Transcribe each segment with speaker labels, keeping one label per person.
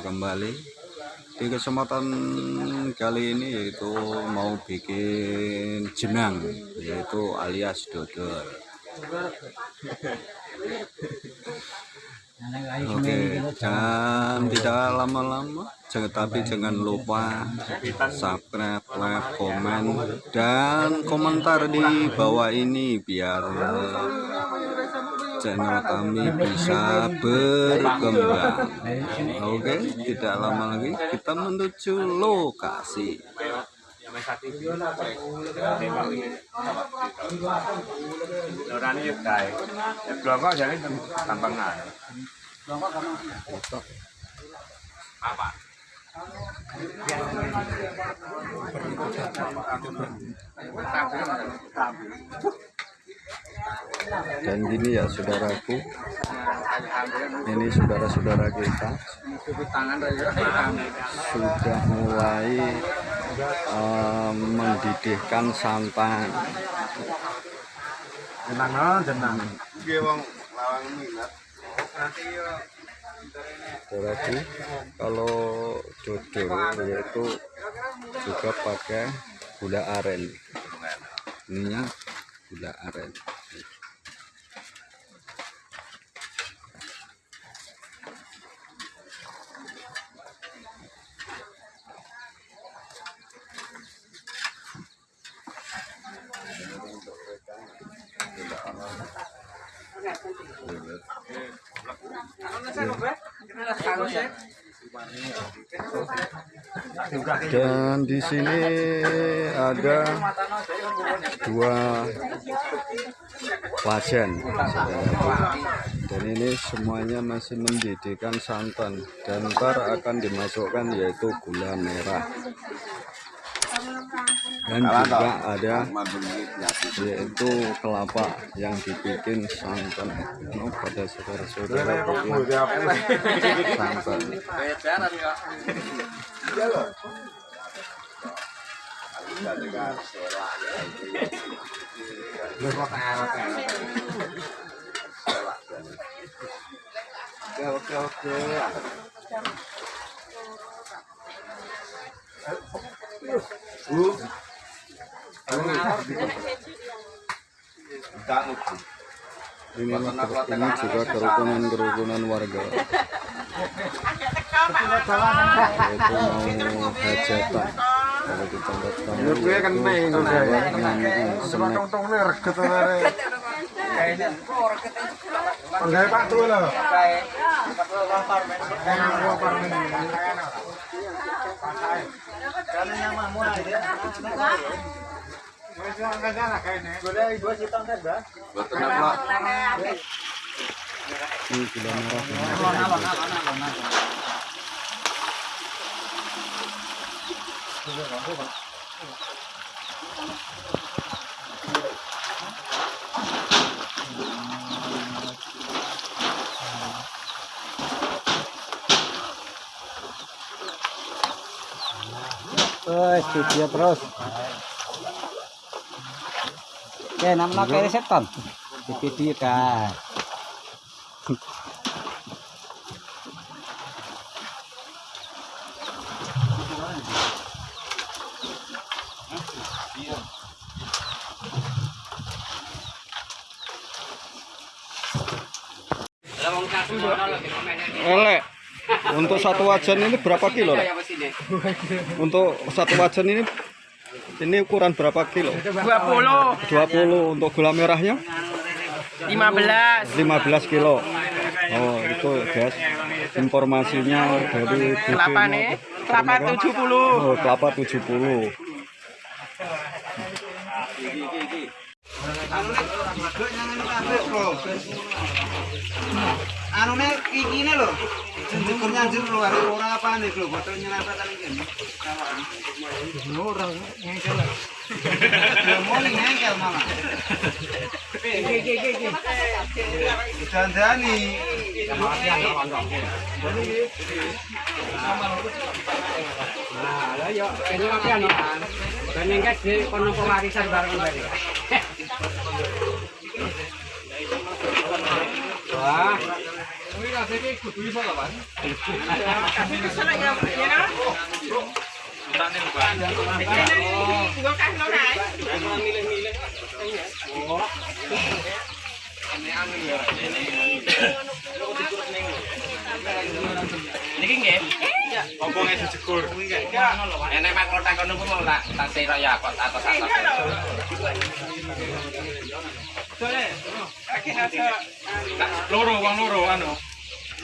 Speaker 1: kembali. Di kesempatan kali ini yaitu mau bikin jenang, yaitu alias dodol. Oke, dan tidak lama-lama, tapi jangan lupa subscribe, like, komen, dan komentar di bawah ini biar channel kami bisa berkembang. Oke, tidak lama lagi kita menuju lokasi.
Speaker 2: Lorane yo kae.
Speaker 1: Dan gini ya saudaraku, ini saudara-saudara kita sudah mulai eh, mendidihkan santan.
Speaker 2: Jenang.
Speaker 1: Saudaraku, kalau dodol yaitu juga pakai gula aren. Ininya gula aren. Dan di sini ada dua wajan. Dan ini semuanya masih mendidihkan santan dan ntar akan dimasukkan yaitu gula merah. Dan juga ada yaitu kelapa yang dibikin santan. Oh, pada saudara-saudara santan.
Speaker 2: Oke oke oke. Bu.
Speaker 1: Ini, ini juga kerukunan-kerukunan warga. Yaitu mau hajatan. Kalau di tempat kami
Speaker 2: Menurut gue kan main
Speaker 1: itu
Speaker 2: udah ya.
Speaker 1: buat snack.
Speaker 2: Tong-tong nih reget ore. Enggak Pak tuh lho.
Speaker 1: Ini gula merah.
Speaker 3: Wes, video terus. Oke, nama kayak setan. Di video kan.
Speaker 1: Elek. Untuk satu wajan ini berapa kilo? Lek? Untuk satu wajan ini ini ukuran berapa kilo?
Speaker 4: 20
Speaker 1: 20 untuk gula merahnya
Speaker 4: 15
Speaker 1: 15 kilo. Oh, itu guys. Informasinya dari
Speaker 4: kelapa nih kelapa 70
Speaker 1: Oh, kelapa 70.
Speaker 3: Anu nih iki nih lho. Jenjekur nyanjur lho, ada orang apa nih lho, botol nyelempet kali ini. Orang ngengkel. Mau nih ngengkel mama. Dandani.
Speaker 4: nah lah yo ini apa anu dan yang di kono pewarisan bareng tadi Wah.
Speaker 5: Apa ya. Loro wong loro anu.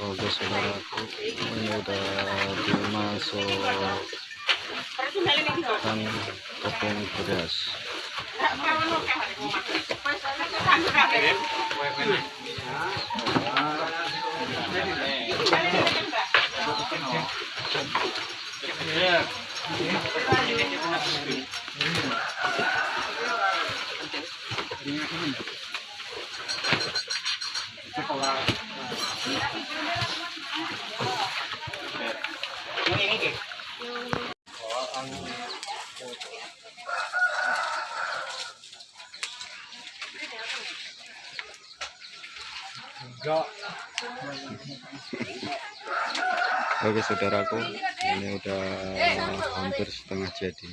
Speaker 1: Oke saudaraku, ini udah dimasukkan tepung beras. Oke saudaraku, ini udah hampir setengah jadi.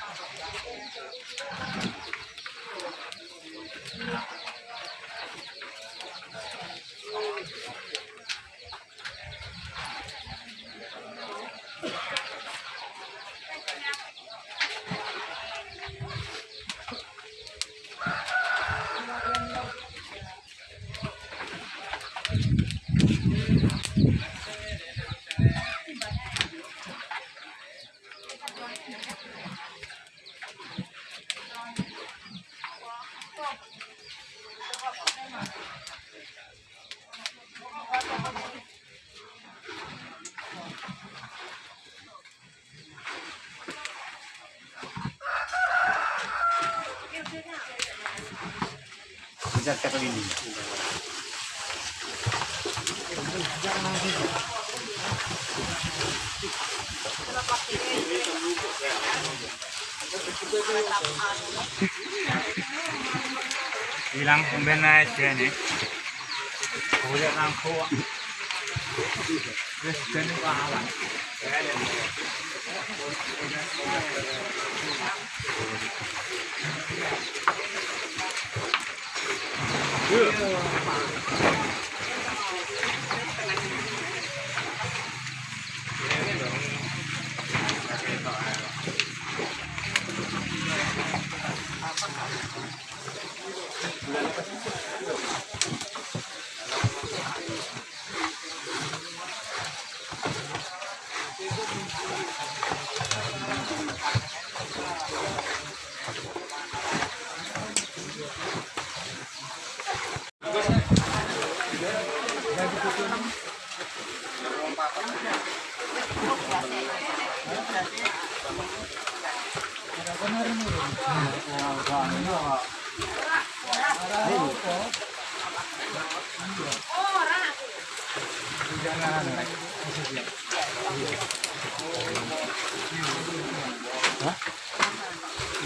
Speaker 4: zat Karolini. Hilang pembena aja nih. Kulit langku. Terus jenis 哎
Speaker 1: Hah?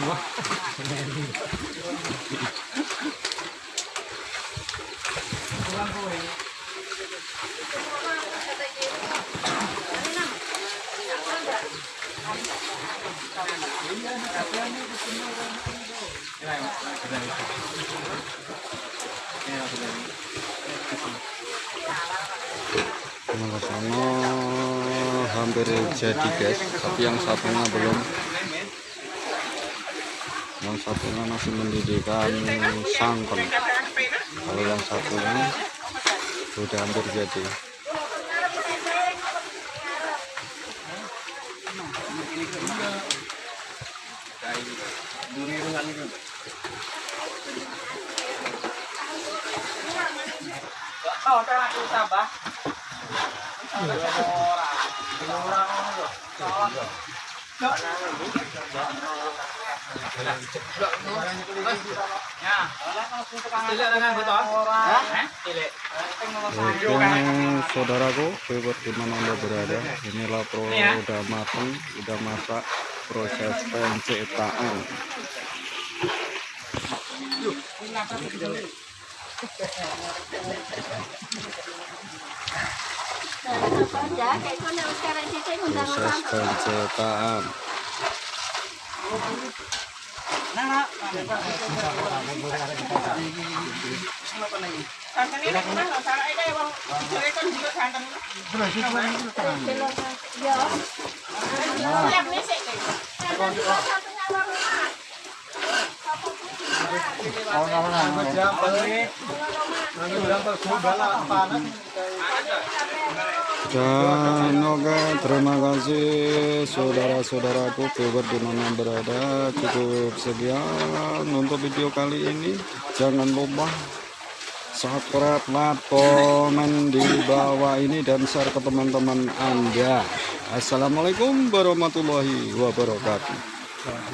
Speaker 1: Wah, Pulang. Hampir jadi guys, tapi yang satunya belum. Yang satunya masih mendidihkan sangkon. Kalau yang satunya sudah hampir jadi. Oke, saudaraku, bebas di mana anda berada. Inilah pro udah matang, udah masak proses pencetakan. Proses pencetakan. Dan oke, terima kasih saudara-saudaraku bebas di mana berada. Cukup sekian untuk video kali ini. Jangan lupa subscribe, like, komen di bawah ini dan share ke teman-teman Anda. Assalamualaikum warahmatullahi wabarakatuh.